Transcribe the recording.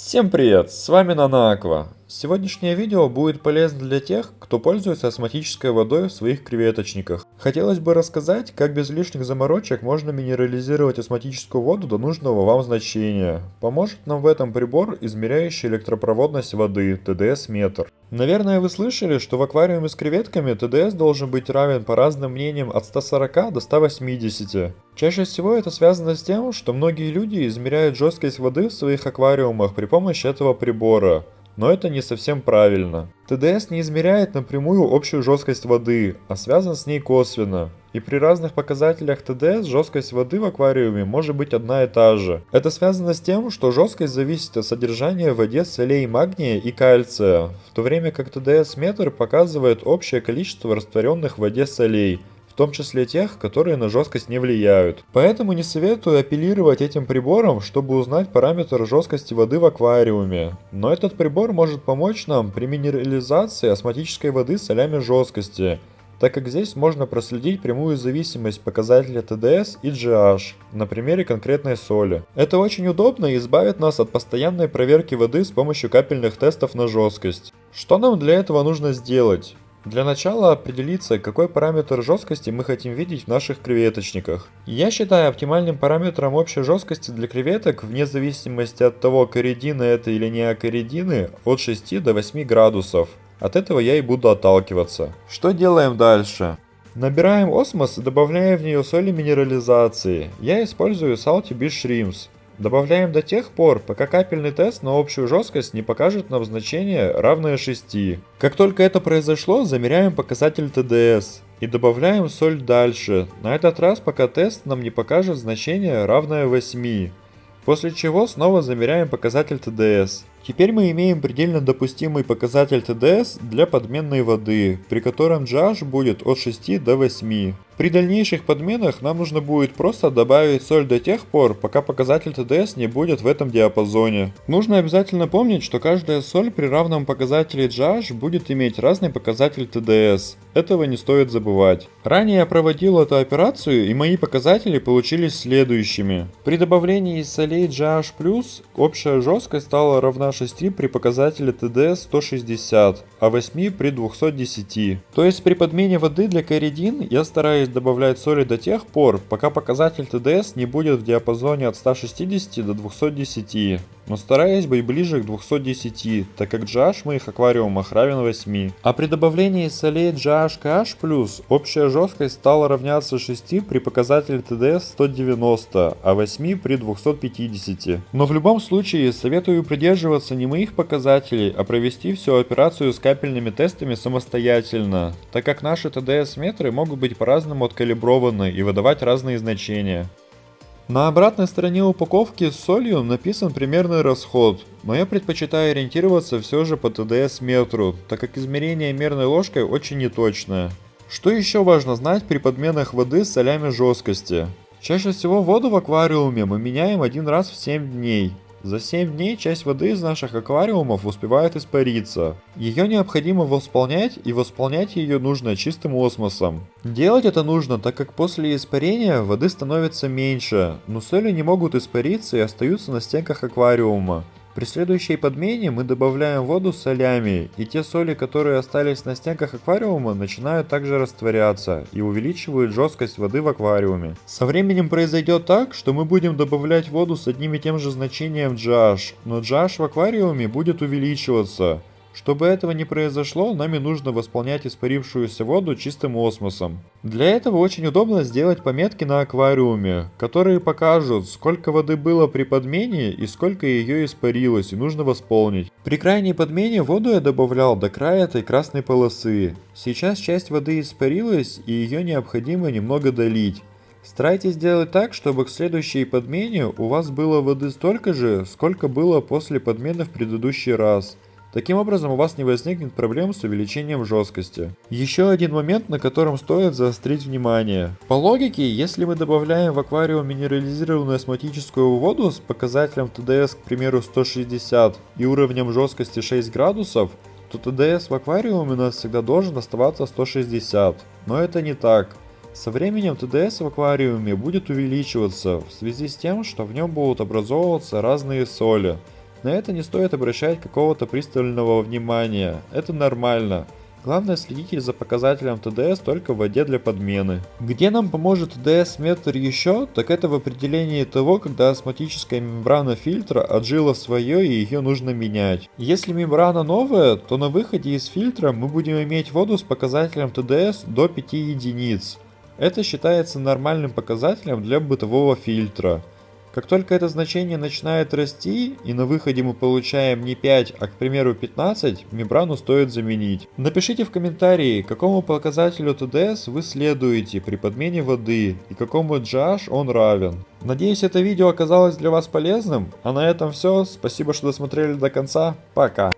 Всем привет, с вами Нанаква. Сегодняшнее видео будет полезно для тех, кто пользуется осмотической водой в своих креветочниках. Хотелось бы рассказать, как без лишних заморочек можно минерализировать осмотическую воду до нужного вам значения. Поможет нам в этом прибор, измеряющий электропроводность воды, ТДС-метр. Наверное вы слышали, что в аквариуме с креветками ТДС должен быть равен по разным мнениям от 140 до 180. Чаще всего это связано с тем, что многие люди измеряют жесткость воды в своих аквариумах при помощи этого прибора но это не совсем правильно. ТДС не измеряет напрямую общую жесткость воды, а связан с ней косвенно. И при разных показателях ТДС жесткость воды в аквариуме может быть одна и та же. Это связано с тем, что жесткость зависит от содержания в воде солей магния и кальция, в то время как ТДС-метр показывает общее количество растворенных в воде солей, том числе тех, которые на жесткость не влияют. Поэтому не советую апеллировать этим прибором, чтобы узнать параметр жесткости воды в аквариуме. Но этот прибор может помочь нам при минерализации осмотической воды солями жесткости, так как здесь можно проследить прямую зависимость показателя ТДС и GH на примере конкретной соли. Это очень удобно и избавит нас от постоянной проверки воды с помощью капельных тестов на жесткость. Что нам для этого нужно сделать? Для начала определиться, какой параметр жесткости мы хотим видеть в наших креветочниках. Я считаю оптимальным параметром общей жесткости для креветок, вне зависимости от того, коридины это или не акоридины, от 6 до 8 градусов. От этого я и буду отталкиваться. Что делаем дальше? Набираем осмос и добавляем в нее соли минерализации. Я использую Salty Beach Shrimps. Добавляем до тех пор, пока капельный тест на общую жесткость не покажет нам значение равное 6. Как только это произошло, замеряем показатель ТДС и добавляем соль дальше, на этот раз пока тест нам не покажет значение равное 8. После чего снова замеряем показатель ТДС. Теперь мы имеем предельно допустимый показатель ТДС для подменной воды, при котором GH будет от 6 до 8. При дальнейших подменах нам нужно будет просто добавить соль до тех пор, пока показатель ТДС не будет в этом диапазоне. Нужно обязательно помнить, что каждая соль при равном показателе GH будет иметь разный показатель ТДС. Этого не стоит забывать. Ранее я проводил эту операцию и мои показатели получились следующими. При добавлении солей GH+, общая жесткость стала равна 6 при показателе ТДС 160, а 8 при 210. То есть при подмене воды для коридин я стараюсь добавлять соли до тех пор, пока показатель ТДС не будет в диапазоне от 160 до 210 но стараюсь быть ближе к 210, так как GH в моих аквариумах равен 8. А при добавлении солей GH-KH+, общая жесткость стала равняться 6 при показателе TDS 190, а 8 при 250. Но в любом случае советую придерживаться не моих показателей, а провести всю операцию с капельными тестами самостоятельно, так как наши TDS метры могут быть по-разному откалиброваны и выдавать разные значения. На обратной стороне упаковки с солью написан примерный расход, но я предпочитаю ориентироваться все же по ТДС метру, так как измерение мерной ложкой очень неточное. Что еще важно знать при подменах воды с солями жесткости? Чаще всего воду в аквариуме мы меняем один раз в 7 дней, за 7 дней часть воды из наших аквариумов успевает испариться. Ее необходимо восполнять и восполнять ее нужно чистым осмосом. Делать это нужно, так как после испарения воды становится меньше, но соли не могут испариться и остаются на стенках аквариума. При следующей подмене мы добавляем воду с солями, и те соли, которые остались на стенках аквариума, начинают также растворяться и увеличивают жесткость воды в аквариуме. Со временем произойдет так, что мы будем добавлять воду с одним и тем же значением GH, но GH в аквариуме будет увеличиваться. Чтобы этого не произошло, нами нужно восполнять испарившуюся воду чистым осмосом. Для этого очень удобно сделать пометки на аквариуме, которые покажут, сколько воды было при подмене и сколько ее испарилось и нужно восполнить. При крайней подмене воду я добавлял до края этой красной полосы. Сейчас часть воды испарилась и ее необходимо немного долить. Старайтесь сделать так, чтобы к следующей подмене у вас было воды столько же, сколько было после подмены в предыдущий раз. Таким образом у вас не возникнет проблем с увеличением жесткости. Еще один момент, на котором стоит заострить внимание. По логике, если мы добавляем в аквариум минерализированную осмотическую воду с показателем ТДС, к примеру, 160 и уровнем жесткости 6 градусов, то ТДС в аквариуме у нас всегда должен оставаться 160. Но это не так. Со временем ТДС в аквариуме будет увеличиваться в связи с тем, что в нем будут образовываться разные соли, На это не стоит обращать какого-то пристального внимания, это нормально. Главное следите за показателем ТДС только в воде для подмены. Где нам поможет ТДС метр еще, так это в определении того, когда осмотическая мембрана фильтра отжила свое и ее нужно менять. Если мембрана новая, то на выходе из фильтра мы будем иметь воду с показателем ТДС до 5 единиц. Это считается нормальным показателем для бытового фильтра. Как только это значение начинает расти, и на выходе мы получаем не 5, а, к примеру, 15, мембрану стоит заменить. Напишите в комментарии, какому показателю ТДС вы следуете при подмене воды и какому GH он равен. Надеюсь, это видео оказалось для вас полезным, а на этом все. Спасибо, что досмотрели до конца. Пока.